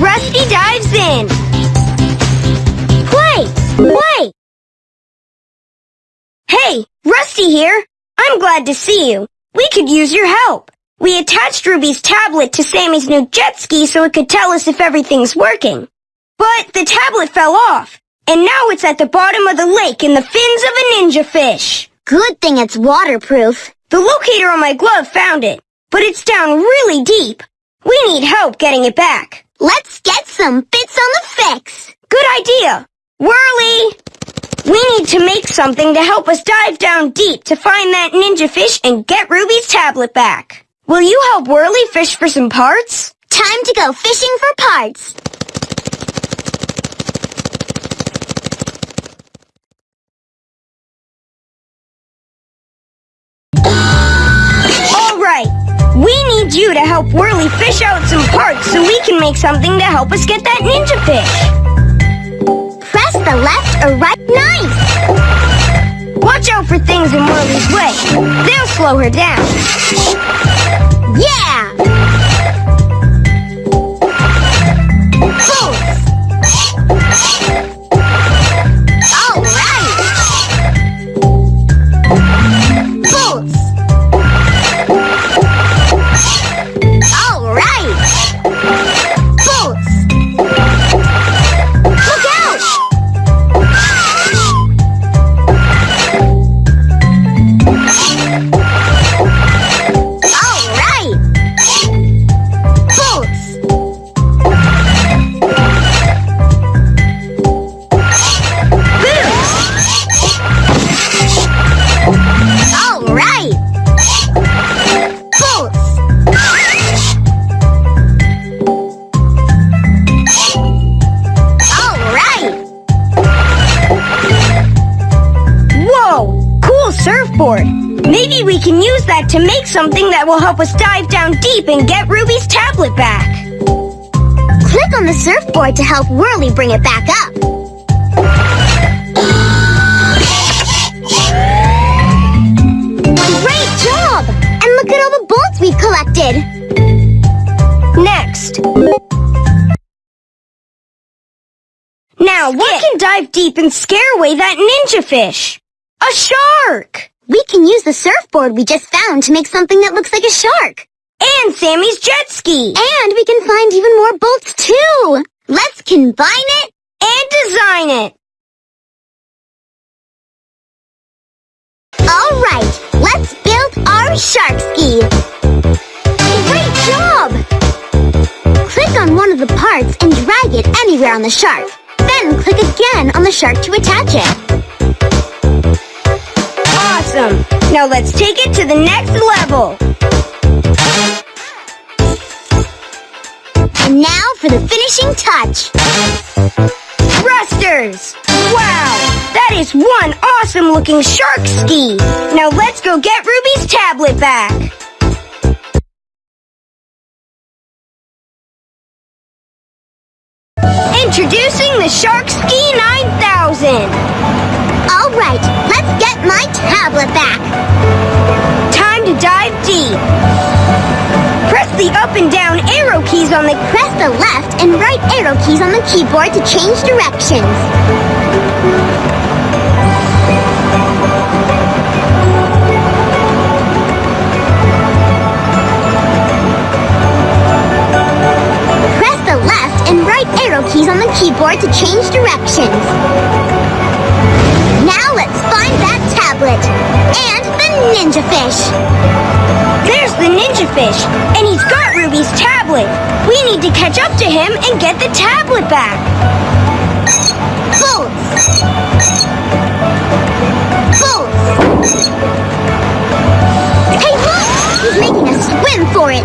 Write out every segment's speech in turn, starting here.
Rusty dives in. Play! Play! Hey, Rusty here. I'm glad to see you. We could use your help. We attached Ruby's tablet to Sammy's new jet ski so it could tell us if everything's working. But the tablet fell off, and now it's at the bottom of the lake in the fins of a ninja fish. Good thing it's waterproof. The locator on my glove found it, but it's down really deep. We need help getting it back. Let's get some bits on the fix. Good idea. Whirly! We need to make something to help us dive down deep to find that ninja fish and get Ruby's tablet back. Will you help Whirly fish for some parts? Time to go fishing for parts. All right. We need you to help Whirly fish out some parts so we can make something to help us get that ninja fish. Press the left or right knife. Watch out for things in Whirly's way. They'll slow her down. Yeah! Something that will help us dive down deep and get Ruby's tablet back. Click on the surfboard to help Whirly bring it back up. Great job! And look at all the bolts we've collected. Next. Now, what can dive deep and scare away that ninja fish? A shark! We can use the surfboard we just found to make something that looks like a shark. And Sammy's jet ski! And we can find even more bolts too. Let's combine it. And design it! All right, let's build our shark ski. Great job! Click on one of the parts and drag it anywhere on the shark. Then click again on the shark to attach it. Awesome! Now let's take it to the next level! And now for the finishing touch. Thrusters! Wow! That is one awesome looking shark ski! Now let's go get Ruby's tablet back! Introducing the Shark Ski 9000! Tablet back. Time to dive deep! Press the up and down arrow keys on the Press the left and right arrow keys on the keyboard to change directions. Press the left and right arrow keys on the keyboard to change directions. Tablet and the ninja fish. There's the ninja fish, and he's got Ruby's tablet. We need to catch up to him and get the tablet back. Bolts! Bolts! Hey, look! He's making us swim for it!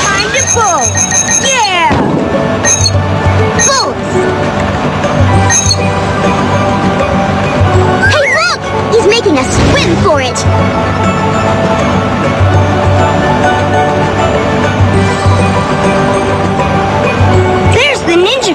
Time to pull. Yeah! Bolts!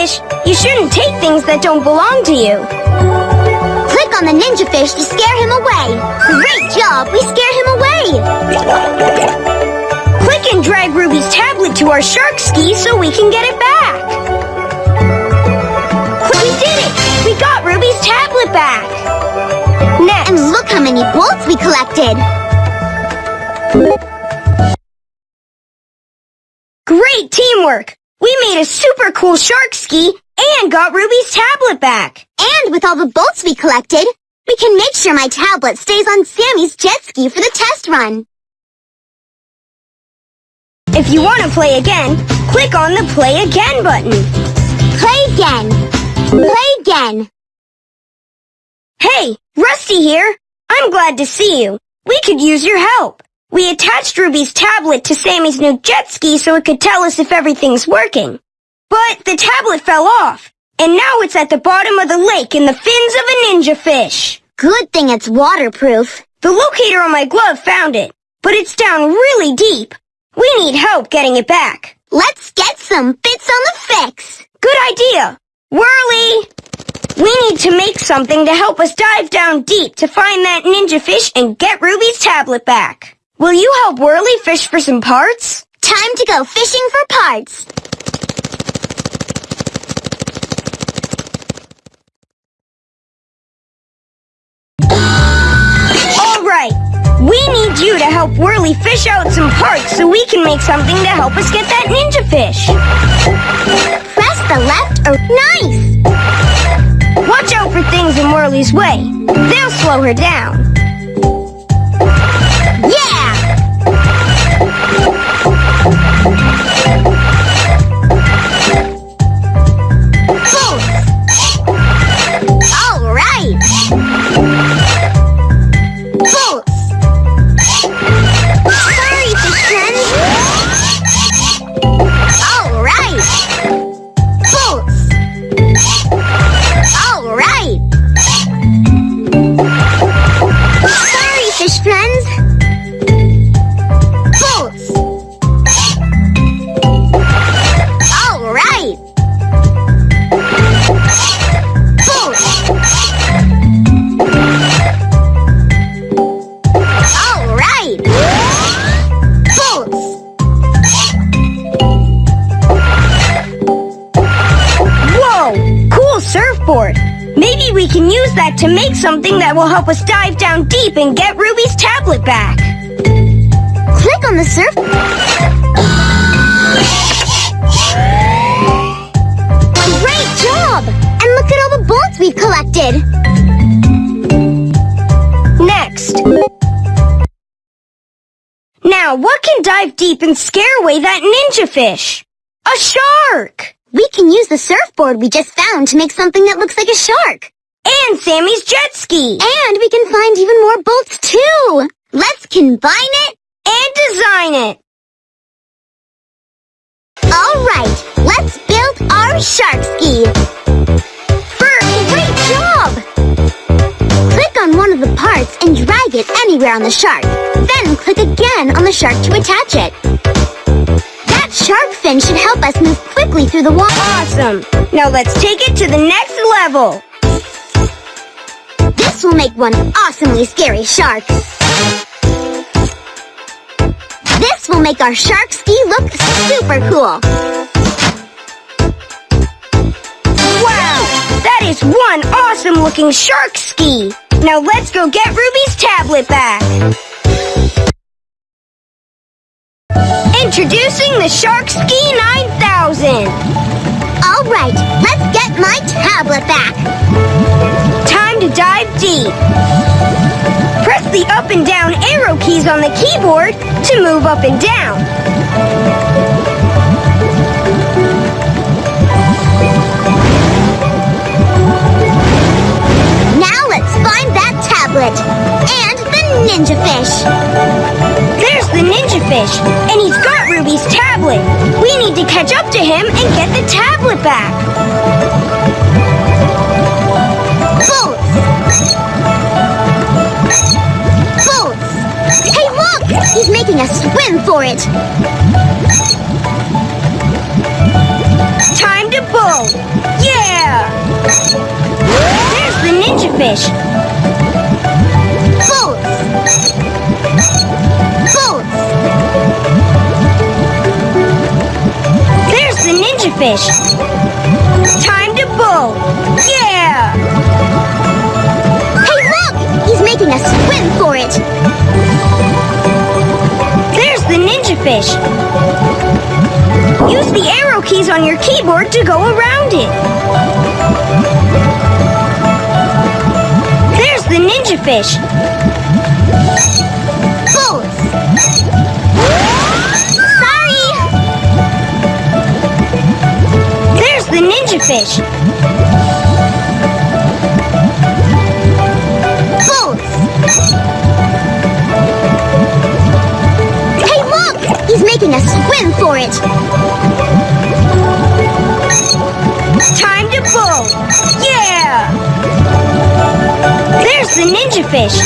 Fish. You shouldn't take things that don't belong to you. Click on the ninja fish to scare him away. Great job! We scare him away! Click and drag Ruby's tablet to our shark ski so we can get it back. We did it! We got Ruby's tablet back. Next. And look how many bolts we collected. Great teamwork! We made a super cool shark ski and got Ruby's tablet back. And with all the bolts we collected, we can make sure my tablet stays on Sammy's jet ski for the test run. If you want to play again, click on the Play Again button. Play again. Play again. Hey, Rusty here. I'm glad to see you. We could use your help. We attached Ruby's tablet to Sammy's new jet ski so it could tell us if everything's working. But the tablet fell off, and now it's at the bottom of the lake in the fins of a ninja fish. Good thing it's waterproof. The locator on my glove found it, but it's down really deep. We need help getting it back. Let's get some bits on the fix. Good idea. Whirly! We need to make something to help us dive down deep to find that ninja fish and get Ruby's tablet back. Will you help Whirly fish for some parts? Time to go fishing for parts. All right. We need you to help Whirly fish out some parts so we can make something to help us get that ninja fish. Press the left or nice. Watch out for things in Whirly's way. They'll slow her down. Maybe we can use that to make something that will help us dive down deep and get Ruby's tablet back. Click on the surf. Great job! And look at all the bolts we've collected. Next. Now, what can dive deep and scare away that ninja fish? A shark! We can use the surfboard we just found to make something that looks like a shark. And Sammy's jet ski! And we can find even more bolts too. Let's combine it. And design it! All right, let's build our shark ski. First, Great job! Click on one of the parts and drag it anywhere on the shark. Then click again on the shark to attach it. That shark fin should help us move quickly through the water. awesome! Now let's take it to the next level! This will make one awesomely scary shark. This will make our shark ski look super cool. Wow! That is one awesome looking shark ski! Now let's go get Ruby's tablet back! Introducing the Shark Ski 9000! All right, let's get my tablet back. Time to dive deep! Press the up and down arrow keys on the keyboard to move up and down. Now let's find that tablet. And the ninja fish. There's the ninja fish, Ruby's. We need to catch up to him and get the tablet back. Boats! Hey, look! He's making us swim for it. Time to bowl! Yeah! There's the ninja fish! Fish! Time to bowl! Yeah! Hey, look! He's making us swim for it. There's the ninja fish! Use the arrow keys on your keyboard to go around it! There's the ninja fish! There's the ninja fish!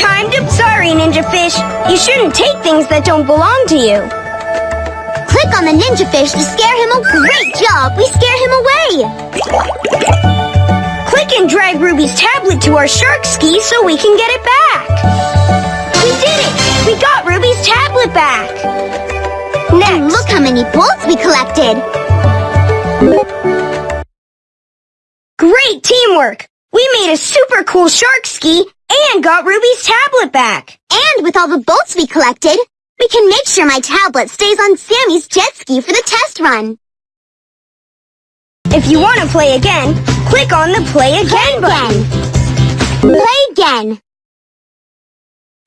Time to... Sorry, ninja fish. You shouldn't take things that don't belong to you. Click on the ninja fish to scare him. A great job! We scare him away! Click and drag Ruby's tablet to our shark ski so we can get it back. We did it! We got Ruby's tablet back. And Next, look how many bolts we collected! great teamwork. We made a super cool shark ski and got Ruby's tablet back. And with all the bolts we collected, we can make sure my tablet stays on Sammy's jet ski for the test run. If you want to play again, click on the play again button. Play again.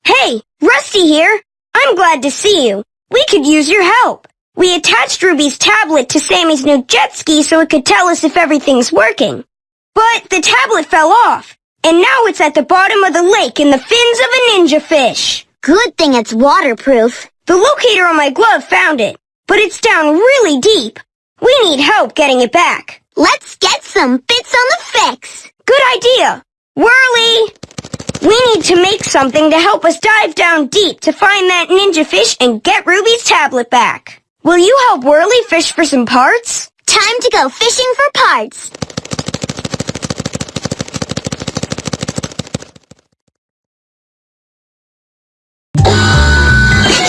Hey, Rusty here. I'm glad to see you. We could use your help. We attached Ruby's tablet to Sammy's new jet ski so it could tell us if everything's working. But the tablet fell off, and now it's at the bottom of the lake in the fins of a ninja fish. Good thing it's waterproof. The locator on my glove found it, but it's down really deep. We need help getting it back. Let's get some bits on the fix. Good idea. Whirly! We need to make something to help us dive down deep to find that ninja fish and get Ruby's tablet back. Will you help Whirly fish for some parts? Time to go fishing for parts.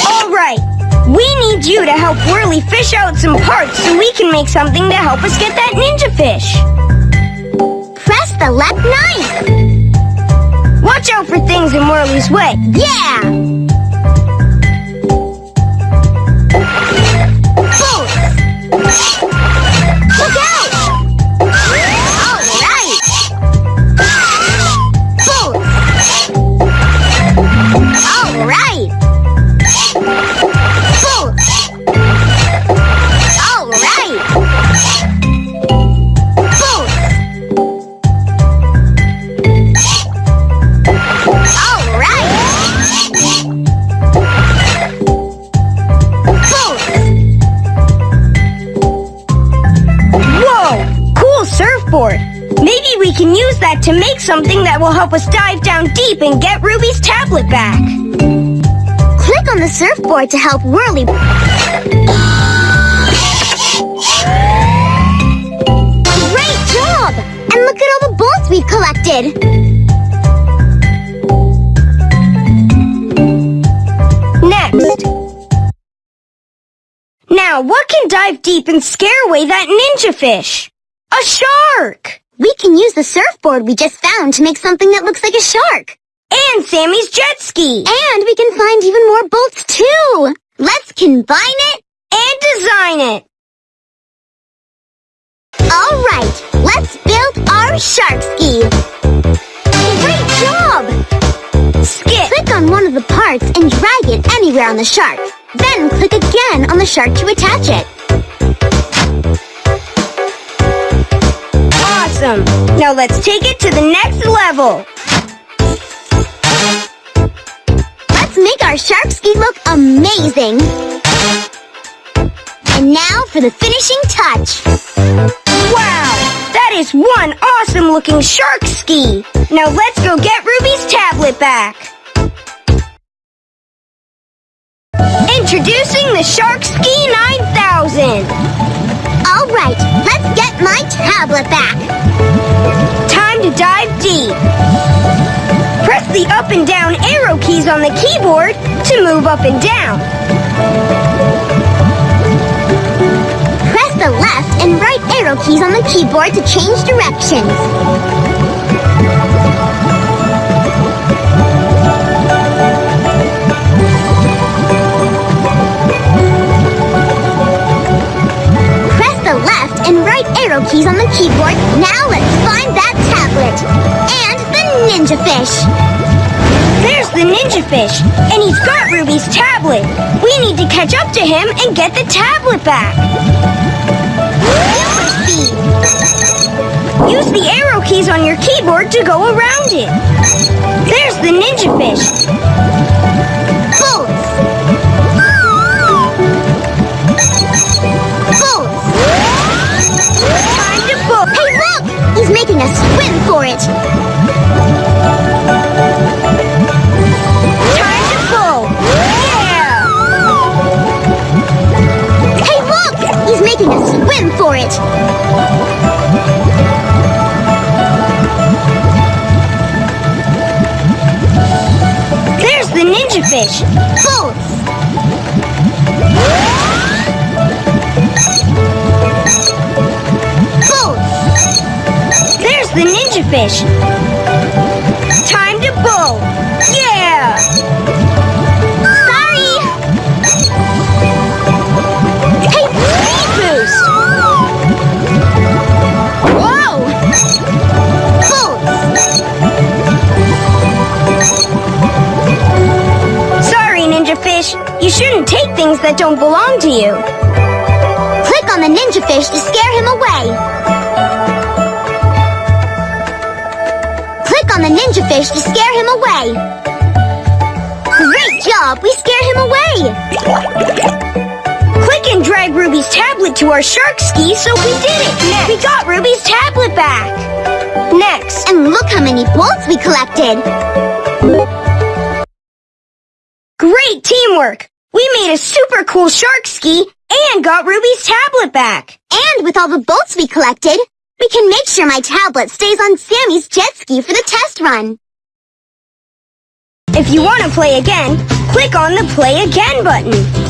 All right. We need you to help Whirly fish out some parts so we can make something to help us get that ninja fish. Things in Whirly's way. Yeah! To make something that will help us dive down deep and get Ruby's tablet back. Click on the surfboard to help Whirly. Great job! And look at all the bolts we've collected. Next. Now, what can dive deep and scare away that ninja fish? A shark! We can use the surfboard we just found to make something that looks like a shark. And Sammy's jet ski! And we can find even more bolts too. Let's combine it. And design it! All right, let's build our shark ski. Great job! Skip! Click on one of the parts and drag it anywhere on the shark. Then click again on the shark to attach it. Awesome! Now let's take it to the next level! Let's make our shark ski look amazing. And now for the finishing touch. Wow! That is one awesome looking shark ski! Now let's go get Ruby's tablet back! Introducing the Shark Ski 9000! Alright, let's get my tablet back. Time to dive deep. Press the up and down arrow keys on the keyboard to move up and down. Press the left and right arrow keys on the keyboard to change directions. And right arrow keys on the keyboard. Now let's find that tablet. And the ninja fish. There's the ninja fish, and he's got Ruby's tablet. We need to catch up to him and get the tablet back. Super speed. Use the arrow keys on your keyboard to go around it. There's the ninja fish. He's making us swim for it. Time to pull. Yeah! Hey, look! He's making us swim for it. There's the ninja fish. Bolts. Fish. Time to pull. Yeah! Sorry. Hey, speed boost. Whoa. Bolts. Sorry, ninja fish. You shouldn't take things that don't belong to you. Click on the ninja fish to scare him away. On the ninja fish to scare him away. Great job! We scared him away. Click and drag Ruby's tablet to our shark ski, so we did it. Next. We got Ruby's tablet back. Next. And look how many bolts we collected. Great teamwork. We made a super cool shark ski and got Ruby's tablet back. And with all the bolts we collected, we can make sure my tablet stays on Sammy's jet ski for the test run. If you want to play again, click on the Play Again button.